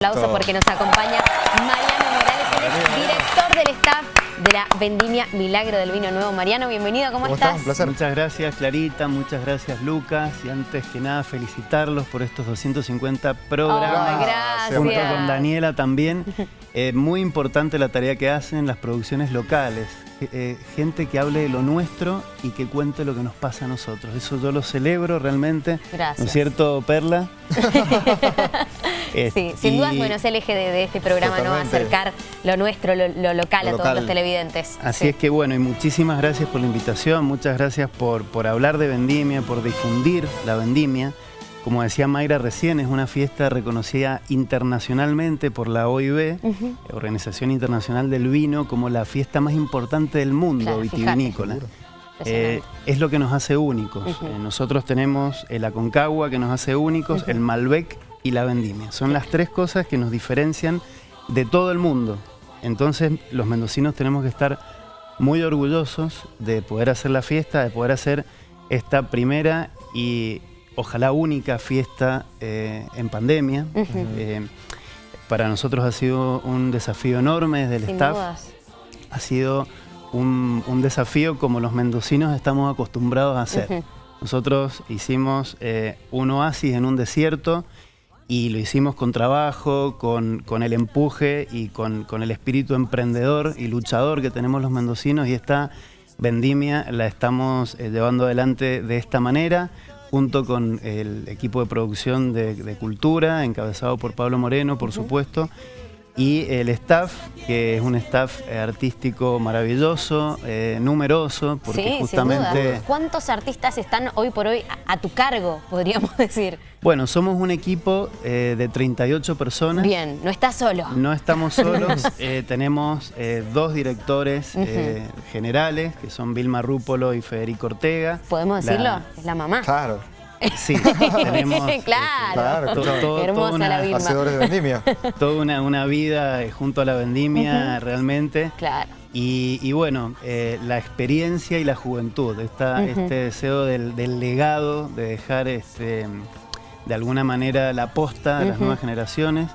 aplauso porque nos acompaña Mariano Morales, él es director del staff de la Vendimia Milagro del Vino Nuevo. Mariano, bienvenido, ¿cómo, ¿Cómo estás? Un placer. Muchas gracias Clarita, muchas gracias Lucas y antes que nada felicitarlos por estos 250 programas. Ay, gracias. Junto con Daniela también. Eh, muy importante la tarea que hacen las producciones locales. Eh, gente que hable de lo nuestro y que cuente lo que nos pasa a nosotros. Eso yo lo celebro realmente. Gracias. ¿No es cierto, Perla? Eh, Sí, sin y- dudas, bueno, es el eje de, de este programa, ¿no? Totalmente. Acercar lo nuestro, lo, lo local Lo a todos local. los televidentes. Así Sí. es que bueno, y muchísimas gracias por la invitación, muchas gracias por, por hablar de vendimia, por difundir la vendimia. Como decía Mayra recién, es una fiesta reconocida internacionalmente por la OIB, Organización Internacional del Vino, como la fiesta más importante del mundo Claro, vitivinícola. Eh, es lo que nos hace únicos. Eh, nosotros tenemos el Aconcagua que nos hace únicos, el Malbec y la vendimia. Son las tres cosas que nos diferencian de todo el mundo. Entonces los mendocinos tenemos que estar muy orgullosos de poder hacer la fiesta, de poder hacer esta primera y ojalá única fiesta eh, en pandemia. Eh, para nosotros ha sido un desafío enorme desde el Sin staff dudas. ha sido un, un desafío como los mendocinos estamos acostumbrados a hacer. Nosotros hicimos eh, un oasis en un desierto y lo hicimos con trabajo, con, con el empuje y con, con el espíritu emprendedor y luchador que tenemos los mendocinos. Y esta vendimia la estamos eh, llevando adelante de esta manera junto con el equipo de producción de, de Cultura, encabezado por Pablo Moreno, por supuesto, y el staff, que es un staff artístico maravilloso, eh, numeroso, porque sí, sin justamente... duda. ¿Cuántos artistas están hoy por hoy a, a tu cargo, podríamos decir? Bueno, somos un equipo eh, de 38 personas. Bien, no estás solo. No estamos solos, eh, tenemos eh, dos directores eh, generales, que son Vilma Rúpolo y Federico Ortega. ¿Podemos La- decirlo? Es la mamá. Claro, Sí, tenemos claro. claro, to- claro. to- Hermosa toda, la una, hacedores de vendimia. toda una, una vida eh, junto a la vendimia realmente. Claro. Y, y bueno, eh, la experiencia y la juventud, esta- este deseo del, del legado, de dejar este, de alguna manera la posta a las nuevas generaciones.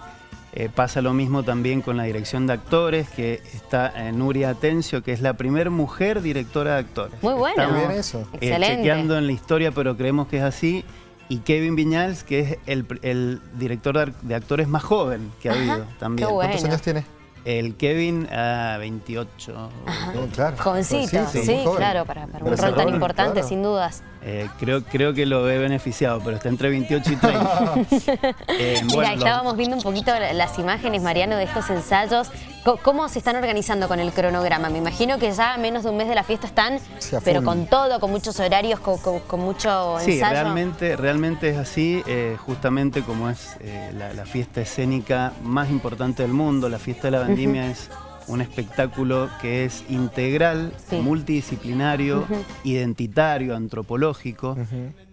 Eh, pasa lo mismo también con la dirección de actores, que está eh, Nuria Atencio, que es la primer mujer directora de actores. Muy bueno. Estamos, bien eso. eh, Excelente. chequeando en la historia, pero creemos que es así. Y Kevin Viñals, que es el, el director de, actores más joven que ha Ajá, habido también. qué bueno. ¿Cuántos años tiene? El Kevin, a 28. No, claro. Jovencito, Pues sí, joven. claro, para, para un rol tan importante, claro. sin dudas. Eh, creo, creo que lo he beneficiado, pero está entre 28 y 30. Eh, Mira, bueno, estábamos viendo un poquito la- las imágenes, Mariano, de estos ensayos. ¿Cómo se están organizando con el cronograma? Me imagino que ya a menos de un mes de la fiesta están, Sí, pero con todo, con muchos horarios, con, con- con mucho Sí, ensayo. realmente, realmente es así, eh, justamente como es eh, la, la fiesta escénica más importante del mundo. La fiesta de la vendimia es un espectáculo que es integral, Sí. multidisciplinario, identitario, antropológico,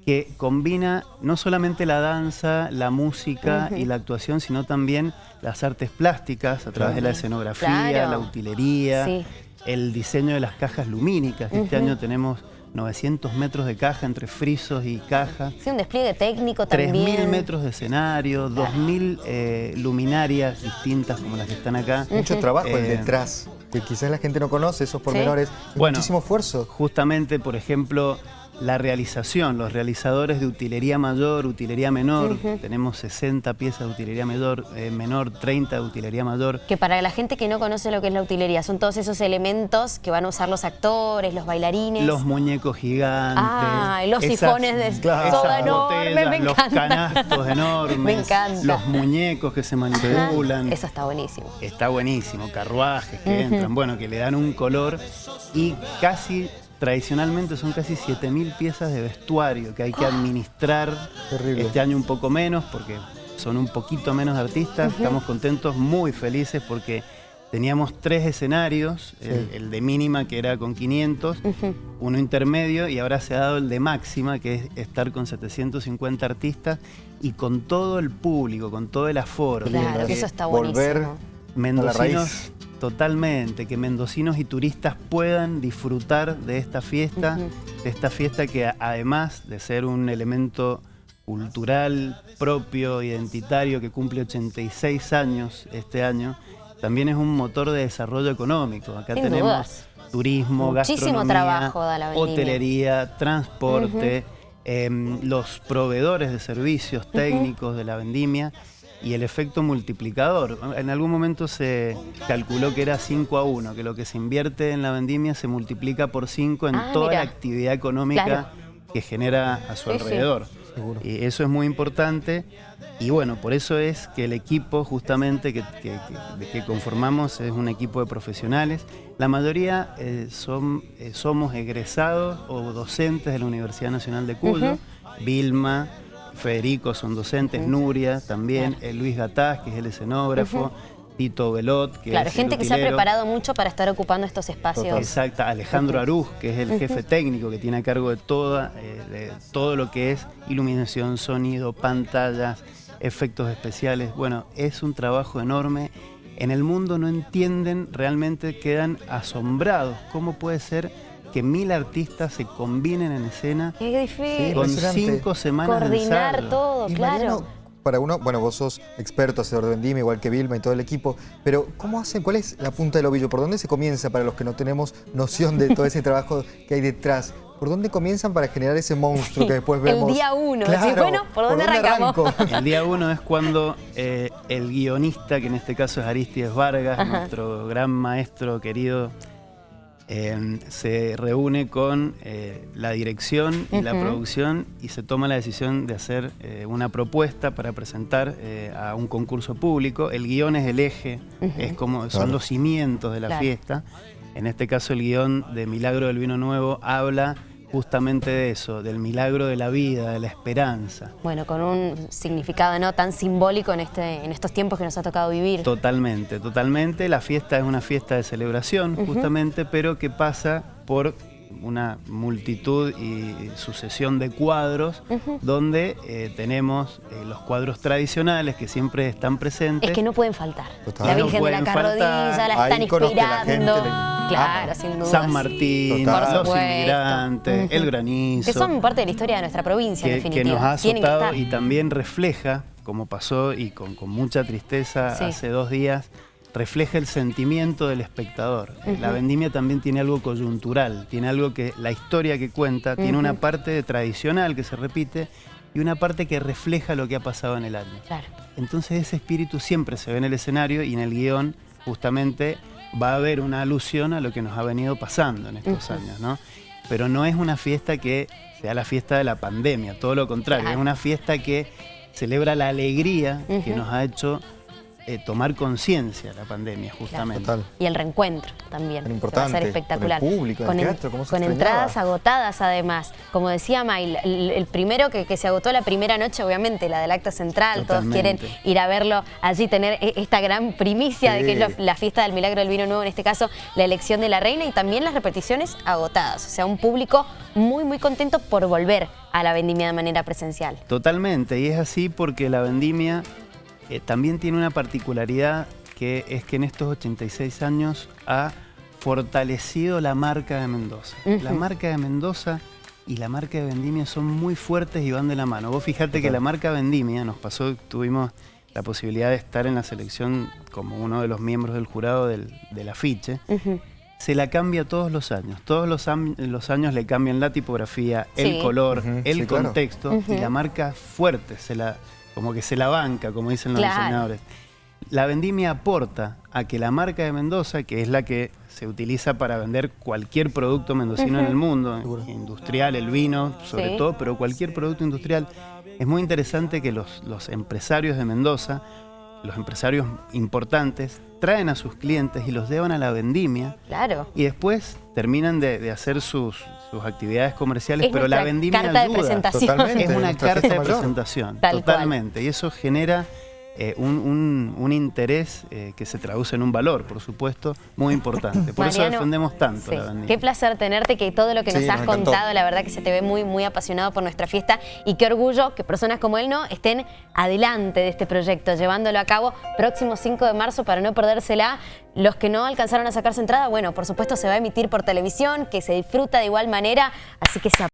que combina no solamente la danza, la música y la actuación, sino también las artes plásticas a través de la escenografía, Claro. la utilería, Sí. el diseño de las cajas lumínicas. Este año tenemos 900 metros de caja entre frisos y caja. Sí, un despliegue técnico también. 3.000 metros de escenario, 2.000 eh, luminarias distintas como las que están acá. Mucho trabajo el Eh, detrás, que quizás la gente no conoce esos pormenores. Bueno. Muchísimo esfuerzo. Justamente, por ejemplo, la realización, los realizadores de utilería mayor, utilería menor, tenemos 60 piezas de utilería mayor, eh, menor 30 de utilería mayor. Que para la gente que no conoce lo que es la utilería, son todos esos elementos que van a usar los actores, los bailarines. Los muñecos gigantes. Ah, los esas- sifones de Claro. soda enorme, botellas, me los encanta. canastos enormes. Me encanta. Los muñecos que se manipulan. Eso está buenísimo. Está buenísimo, carruajes que entran, bueno, que le dan un color y casi, tradicionalmente son casi 7.000 piezas de vestuario que hay que administrar. Terrible. Este año un poco menos porque son un poquito menos artistas, estamos contentos, muy felices porque teníamos tres escenarios, el, el de mínima que era con 500, uno intermedio y ahora se ha dado el de máxima que es estar con 750 artistas y con todo el público, con todo el aforo. Claro, que eso está buenísimo. Volver Mendocinos, raíz. Totalmente, que mendocinos y turistas puedan disfrutar de esta fiesta, de esta fiesta que además de ser un elemento cultural propio, identitario, que cumple 86 años este año, también es un motor de desarrollo económico. Acá Sin tenemos dudas. turismo, Muchísimo gastronomía, trabajo da la vendimia. hotelería, transporte, em, los proveedores de servicios técnicos de la vendimia y el efecto multiplicador. En algún momento se calculó que era 5 a 1, que lo que se invierte en la vendimia se multiplica por 5 en Ah, toda mira. la actividad económica Claro. que genera a su Sí, sí. alrededor. Seguro. Y eso es muy importante y bueno, por eso es que el equipo justamente que, que- que- que conformamos es un equipo de profesionales. La mayoría eh, son, eh, somos egresados o docentes de la Universidad Nacional de Cuyo, Vilma, Federico son docentes, Nuria también, eh, Luis Gataz, que es el escenógrafo, Tito Velot, que Claro, es gente el que se ha preparado mucho para estar ocupando estos espacios. Exacto, Alejandro Aruj, que es el jefe técnico que tiene a cargo de, toda, eh, de todo lo que es iluminación, sonido, pantallas, efectos especiales. Bueno, es un trabajo enorme. En el mundo no entienden, realmente quedan asombrados. ¿Cómo puede ser que mil artistas se combinen en escena Qué difícil. con cinco semanas de Coordinar ensayo? todo, Y claro. Mariano, para uno, bueno, vos sos experto hacedor de vendimia, igual que Vilma y todo el equipo, pero ¿cómo hacen? ¿Cuál es la punta del ovillo? ¿Por dónde se comienza para los que no tenemos noción de todo ese trabajo que hay detrás? ¿Por dónde comienzan para generar ese monstruo que después El vemos? día uno, decís, bueno, ¿por dónde arrancamos? arranco? El día uno es cuando eh, el guionista, que en este caso es Aristides Vargas, Ajá. nuestro gran maestro querido, eh, se reúne con eh, la dirección y la producción y se toma la decisión de hacer eh, una propuesta para presentar eh, a un concurso público. El guion es el eje, es como, son Claro. los cimientos de la Claro. fiesta. En este caso el guion de Milagro del Vino Nuevo habla justamente de eso, del milagro de la vida, de la esperanza. Bueno, con un significado no tan simbólico en, este, en estos tiempos que nos ha tocado vivir. Totalmente, totalmente. La fiesta es una fiesta de celebración, justamente, pero que pasa por una multitud y sucesión de cuadros donde eh, tenemos eh, los cuadros tradicionales que siempre están presentes. Es que no pueden faltar. Total. La No Virgen de la faltar. Carrodilla, la están inspirando. Claro, sin duda. San Martín, Total. Los inmigrantes, el granizo. Que son parte de la historia de nuestra provincia, en que, que nos ha azotado y también refleja, como pasó y con, con mucha tristeza Sí. hace dos días, refleja el sentimiento del espectador. La vendimia también tiene algo coyuntural, tiene algo que la historia que cuenta, tiene una parte tradicional que se repite y una parte que refleja lo que ha pasado en el año. Claro. Entonces ese espíritu siempre se ve en el escenario y en el guion justamente va a haber una alusión a lo que nos ha venido pasando en estos años, ¿no? Pero no es una fiesta que sea la fiesta de la pandemia, todo lo contrario, Claro. es una fiesta que celebra la alegría que nos ha hecho eh, tomar conciencia la pandemia, justamente. Total. Y el reencuentro también. Tan que Va a importante, ser espectacular. con el público, en el en- teatro, cómo se con extrañaba. entradas agotadas además. Como decía May, el, el primero que, que se agotó la primera noche, obviamente, la del acto central. Totalmente. Todos quieren ir a verlo allí, tener e- esta gran primicia de que es la fiesta del milagro del vino nuevo, en este caso, la elección de la reina y también las repeticiones agotadas. O sea, un público muy, muy contento por volver a la vendimia de manera presencial. Totalmente, y es así porque la vendimia eh, también tiene una particularidad que es que en estos 86 años ha fortalecido la marca de Mendoza. La marca de Mendoza y la marca de Vendimia son muy fuertes y van de la mano. Vos fijate que la marca Vendimia nos pasó, tuvimos la posibilidad de estar en la selección como uno de los miembros del jurado del, del afiche. Se la cambia todos los años. Todos los, años le cambian la tipografía, Sí. el color, el sí, claro. contexto y la marca fuerte, se la, como que se la banca, como dicen los Claro. diseñadores. La vendimia aporta a que la marca de Mendoza, que es la que se utiliza para vender cualquier producto mendocino en el mundo, industrial, el vino sobre Sí. todo, pero cualquier producto industrial, es muy interesante que los, los empresarios de Mendoza, los empresarios importantes, traen a sus clientes y los llevan a la vendimia Claro. y después terminan de, de hacer sus, sus actividades comerciales, Es pero la vendimia carta de ayuda. presentación. Totalmente. Es una carta de presentación, Tal cual. totalmente. Y eso genera eh, un, un- un interés eh, que se traduce en un valor, por supuesto, muy importante. Por eso Mariano, defendemos tanto sí. la vendimia. Qué placer tenerte, que todo lo que nos Sí, has nos contado, la verdad que se te ve muy, muy apasionado por nuestra fiesta y qué orgullo que personas como él no estén adelante de este proyecto, llevándolo a cabo próximo 5 de marzo para no perdérsela. Los que no alcanzaron a sacarse entrada, bueno, por supuesto se va a emitir por televisión, que se disfruta de igual manera, así que se